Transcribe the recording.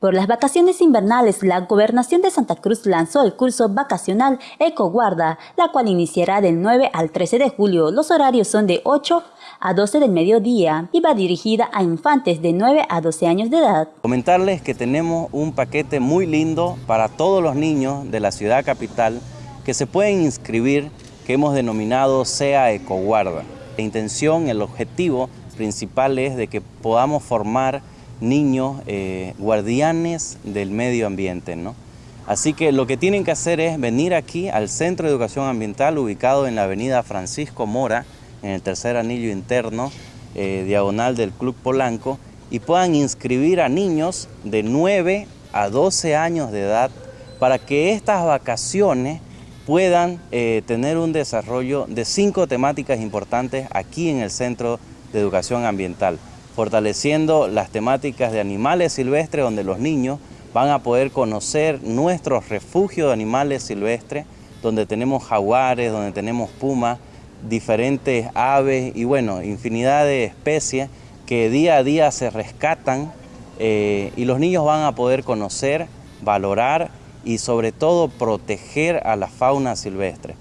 Por las vacaciones invernales, la Gobernación de Santa Cruz lanzó el curso vacacional EcoGuarda, la cual iniciará del 9 al 13 de julio. Los horarios son de 8 a 12 del mediodía y va dirigida a infantes de 9 a 12 años de edad. Comentarles que tenemos un paquete muy lindo para todos los niños de la ciudad capital que se pueden inscribir, que hemos denominado SEA EcoGuarda. La intención, el objetivo principal es de que podamos formar niños eh, guardianes del medio ambiente. ¿no? Así que lo que tienen que hacer es venir aquí al Centro de Educación Ambiental ubicado en la avenida Francisco Mora, en el tercer anillo interno, eh, diagonal del Club Polanco, y puedan inscribir a niños de 9 a 12 años de edad para que estas vacaciones puedan eh, tener un desarrollo de cinco temáticas importantes aquí en el Centro de Educación Ambiental fortaleciendo las temáticas de animales silvestres donde los niños van a poder conocer nuestros refugios de animales silvestres, donde tenemos jaguares, donde tenemos pumas, diferentes aves y bueno, infinidad de especies que día a día se rescatan eh, y los niños van a poder conocer, valorar y sobre todo proteger a la fauna silvestre.